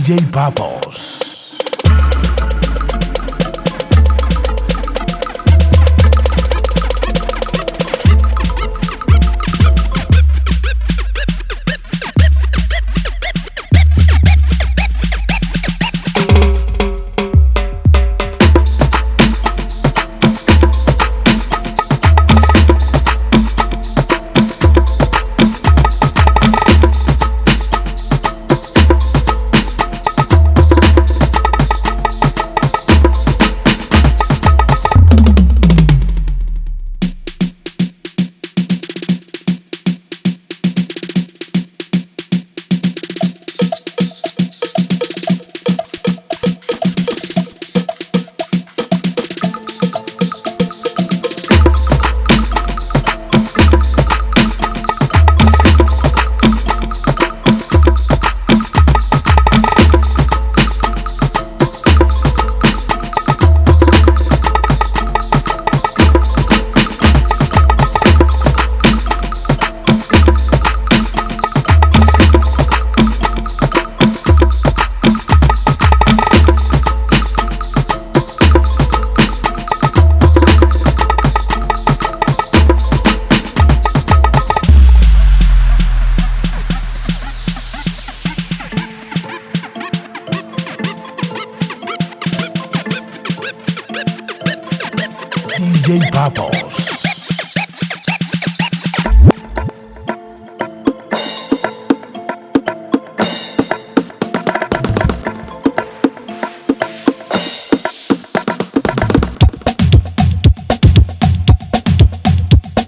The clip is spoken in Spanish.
DJ Bubbles. DJ Papos.